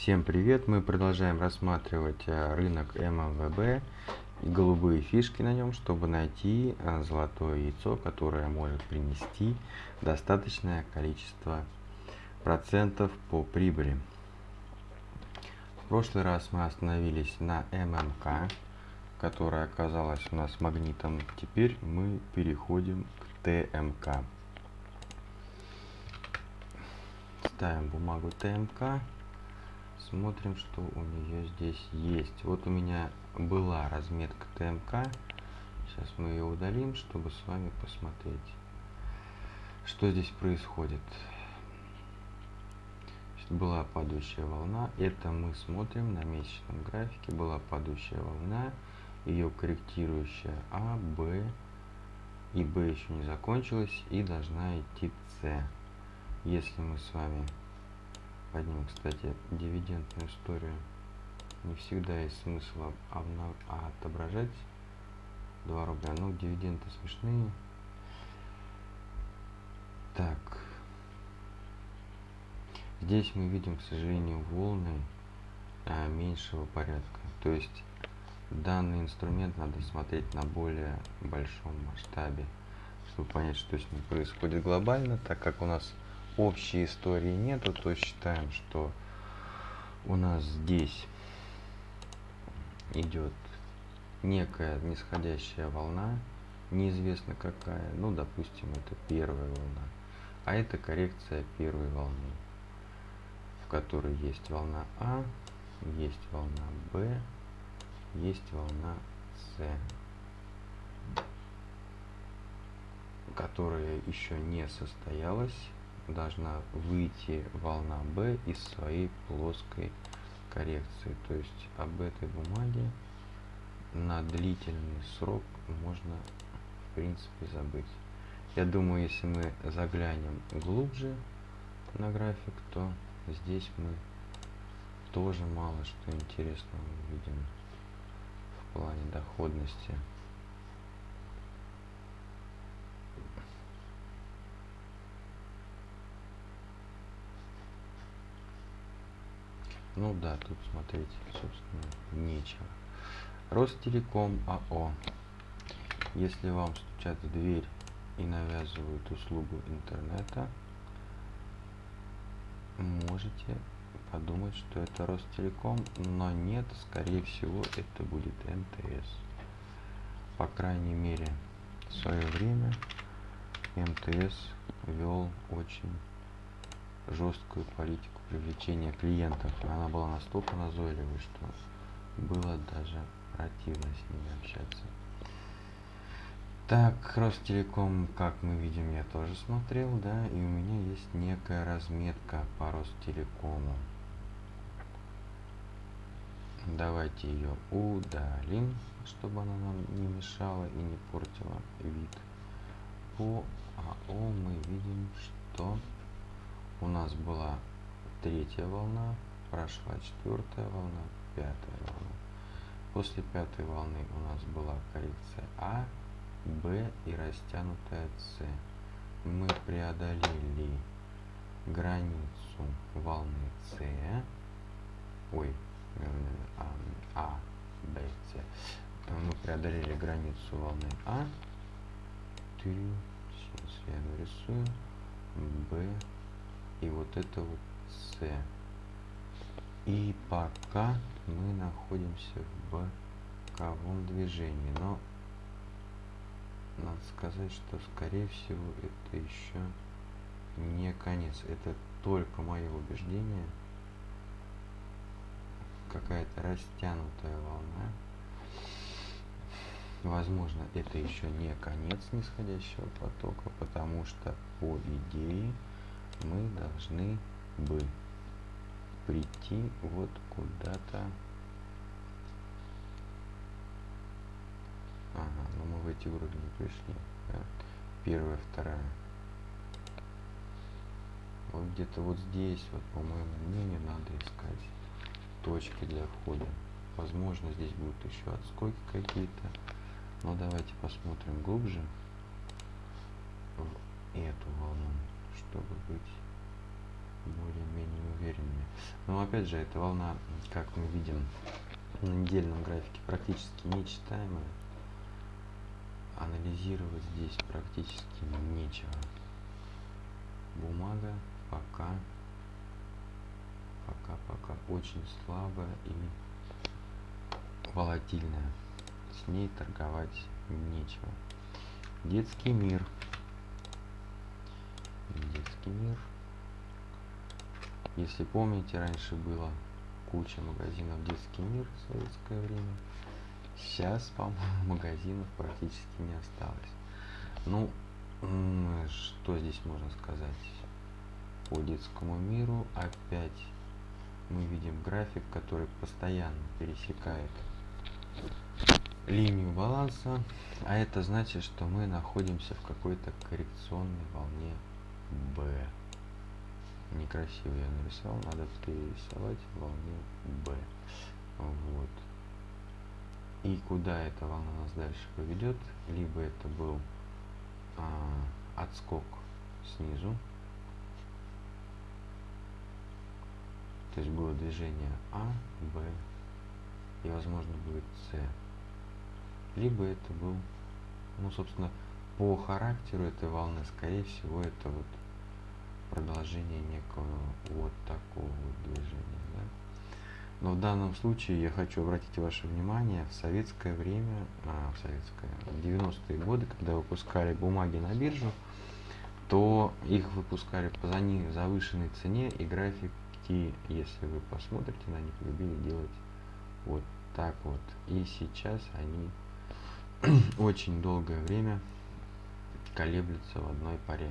Всем привет! Мы продолжаем рассматривать э, рынок ММВБ и голубые фишки на нем, чтобы найти э, золотое яйцо, которое может принести достаточное количество процентов по прибыли. В прошлый раз мы остановились на ММК, которая оказалась у нас магнитом. Теперь мы переходим к ТМК. Ставим бумагу ТМК смотрим, что у нее здесь есть. Вот у меня была разметка ТМК. Сейчас мы ее удалим, чтобы с вами посмотреть, что здесь происходит. Была падающая волна. Это мы смотрим на месячном графике. Была падающая волна. Ее корректирующая А, Б. И Б еще не закончилась. И должна идти С. Если мы с вами поднимем, кстати, дивидендную историю. Не всегда есть смысл отображать 2 рубля. Ну, дивиденды смешные. Так. Здесь мы видим, к сожалению, волны а, меньшего порядка. То есть данный инструмент надо смотреть на более большом масштабе, чтобы понять, что с ним происходит глобально, так как у нас общей истории нету, то считаем, что у нас здесь идет некая нисходящая волна, неизвестно какая, ну, допустим, это первая волна, а это коррекция первой волны, в которой есть волна А, есть волна Б, есть волна С, которая еще не состоялась должна выйти волна B из своей плоской коррекции. То есть об этой бумаге на длительный срок можно в принципе забыть. Я думаю, если мы заглянем глубже на график, то здесь мы тоже мало что интересного увидим в плане доходности. Ну да, тут смотреть, собственно, нечего. Ростелеком АО. Если вам стучат в дверь и навязывают услугу интернета, можете подумать, что это Ростелеком, но нет, скорее всего, это будет МТС. По крайней мере, в свое время МТС вел очень жесткую политику привлечения клиентов. Она была настолько назойливой, что было даже противно с ними общаться. Так, Ростелеком, как мы видим, я тоже смотрел, да, и у меня есть некая разметка по Ростелекому. Давайте ее удалим, чтобы она нам не мешала и не портила вид. По АО мы видим, что у нас была третья волна, прошла четвертая волна, пятая волна. После пятой волны у нас была коррекция А, Б и растянутая С. Мы преодолели границу волны С, ой, А, а Б, С. Мы преодолели границу волны А. Сейчас я нарисую. Б, и вот это вот С. И пока мы находимся в боковом движении, но надо сказать, что скорее всего это еще не конец. Это только мое убеждение. Какая-то растянутая волна. Возможно, это еще не конец нисходящего потока, потому что по идее мы должны бы прийти вот куда-то. Ага, ну мы в эти уровни пришли. Да? Первая, вторая. Вот где-то вот здесь, вот по моему мнению, надо искать точки для входа. Возможно, здесь будут еще отскоки какие-то. Но давайте посмотрим глубже в эту волну чтобы быть более-менее уверенными. Но опять же, эта волна, как мы видим на недельном графике, практически нечитаемая. Анализировать здесь практически нечего. Бумага пока пока-пока очень слабая и волатильная. С ней торговать нечего. Детский мир. Детский мир. Если помните, раньше было куча магазинов детский мир в советское время. Сейчас, по-моему, магазинов практически не осталось. Ну, что здесь можно сказать? По детскому миру опять мы видим график, который постоянно пересекает линию баланса, а это значит, что мы находимся в какой-то коррекционной волне B. Некрасиво я нарисовал, надо перерисовать в волне B. Вот. И куда эта волна нас дальше поведет? Либо это был а, отскок снизу, То есть было движение А, Б и, возможно, будет С. Либо это был, ну, собственно, по характеру этой волны, скорее всего, это вот продолжение некого вот такого вот движения. Да? Но в данном случае я хочу обратить ваше внимание, в советское время, а, в советское, в 90-е годы, когда выпускали бумаги на биржу, то их выпускали по завышенной цене и график и если вы посмотрите на них, любили делать вот так вот. И сейчас они очень долгое время колеблются в одной паре.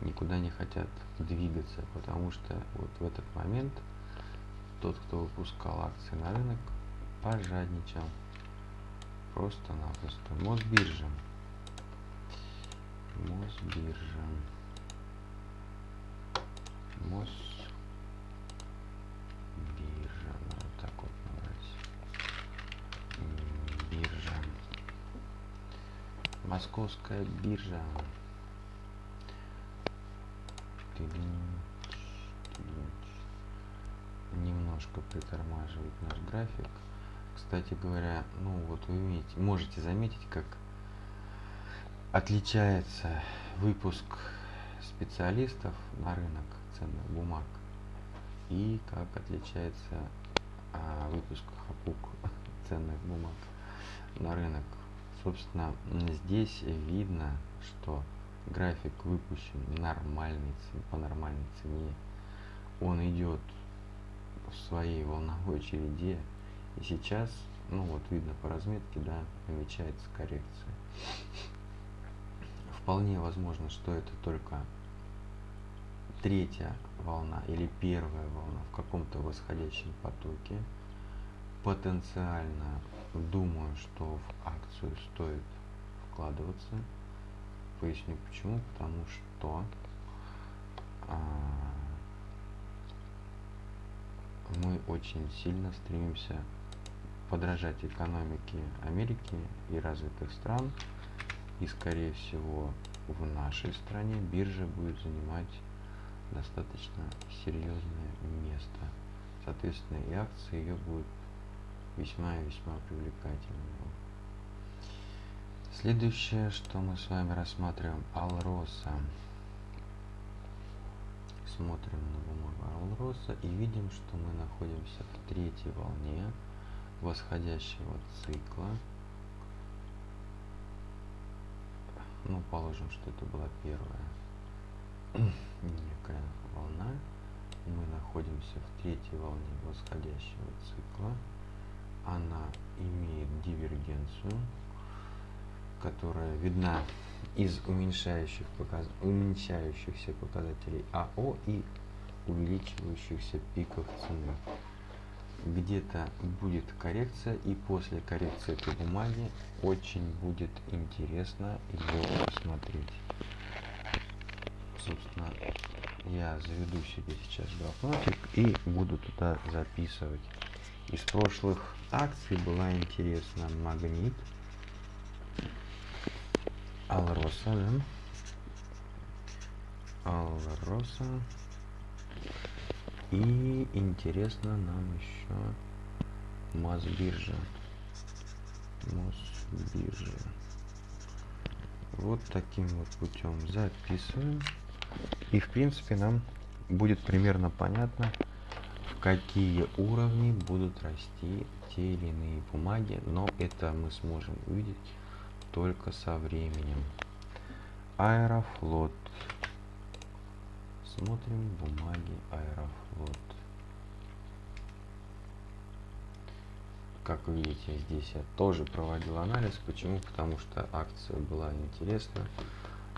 Никуда не хотят двигаться, потому что вот в этот момент тот, кто выпускал акции на рынок, пожадничал. Просто-напросто. Мосбиржа. Мосбиржа. Мос Московская биржа. Немножко притормаживает наш график. Кстати говоря, ну вот вы видите, можете заметить, как отличается выпуск специалистов на рынок ценных бумаг и как отличается а, выпуск хапук ценных бумаг на рынок собственно здесь видно что график выпущен нормальный по нормальной цене. Он идет в своей волновой череде и сейчас ну вот видно по разметке да намечается коррекция. Вполне возможно что это только третья волна или первая волна в каком-то восходящем потоке. Потенциально думаю, что в акцию стоит вкладываться. Поясню почему. Потому что а, мы очень сильно стремимся подражать экономике Америки и развитых стран. И скорее всего в нашей стране биржа будет занимать достаточно серьезное место. Соответственно, и акции ее будут весьма и весьма привлекательным. Следующее, что мы с вами рассматриваем, Алроса. Смотрим на бумагу Алроса и видим, что мы находимся в третьей волне восходящего цикла. Ну, положим, что это была первая некая волна. Мы находимся в третьей волне восходящего цикла она имеет дивергенцию, которая видна из уменьшающих показ... уменьшающихся показателей АО и увеличивающихся пиков цены. Где-то будет коррекция, и после коррекции этой бумаги очень будет интересно ее посмотреть. Собственно, я заведу себе сейчас блокнотик и буду туда записывать из прошлых акций была интересна магнит алроса да? алроса И интересно нам еще Мосбиржа. Мосбиржа. Вот таким вот путем записываем. И в принципе нам будет примерно понятно, в какие уровни будут расти те или иные бумаги, но это мы сможем увидеть только со временем. Аэрофлот. Смотрим бумаги Аэрофлот. Как видите, здесь я тоже проводил анализ. Почему? Потому что акция была интересна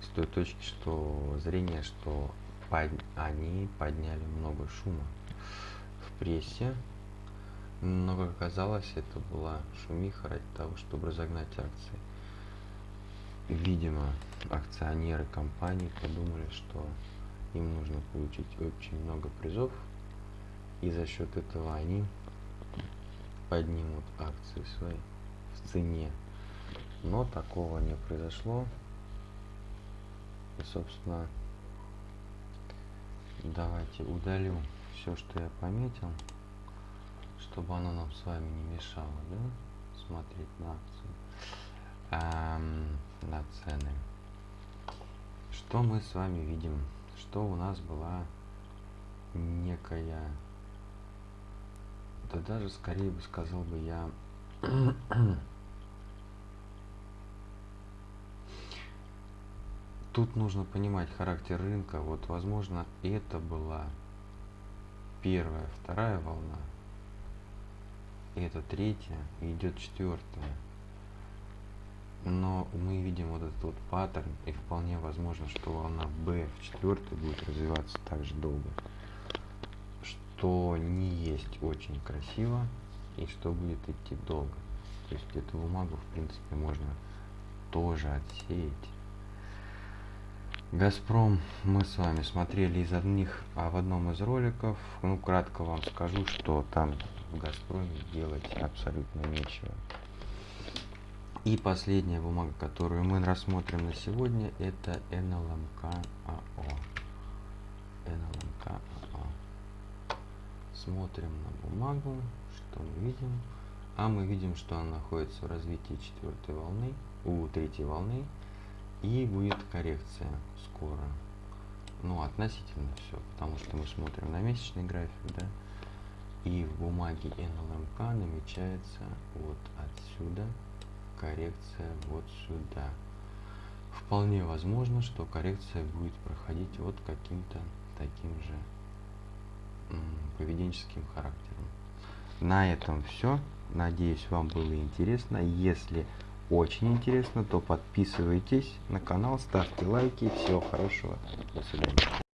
с той точки что зрения, что под, они подняли много шума в прессе. Но, как оказалось, это была шумиха ради того, чтобы разогнать акции. Видимо, акционеры компании подумали, что им нужно получить очень много призов, и за счет этого они поднимут акции свои в цене. Но такого не произошло. И, собственно, давайте удалю все, что я пометил, чтобы оно нам с вами не мешало, да, смотреть на акцию, эм, на цены. Что мы с вами видим? Что у нас была некая, да даже скорее бы сказал бы я, тут нужно понимать характер рынка. Вот, возможно, это была первая, вторая волна. Это третья, и идет четвертая. Но мы видим вот этот вот паттерн, и вполне возможно, что волна B в четвертой будет развиваться так же долго. Что не есть очень красиво, и что будет идти долго. То есть эту бумагу, в принципе, можно тоже отсеять Газпром мы с вами смотрели из одних, а в одном из роликов, ну, кратко вам скажу, что там в Газпроме делать абсолютно нечего. И последняя бумага, которую мы рассмотрим на сегодня, это НЛМК АО. НЛМК АО. Смотрим на бумагу, что мы видим. А мы видим, что она находится в развитии четвертой волны, у третьей волны и будет коррекция скоро. Ну, относительно все, потому что мы смотрим на месячный график, да, и в бумаге NLMK намечается вот отсюда коррекция вот сюда. Вполне возможно, что коррекция будет проходить вот каким-то таким же поведенческим характером. На этом все. Надеюсь, вам было интересно. Если очень интересно, то подписывайтесь на канал, ставьте лайки. Всего хорошего. До свидания.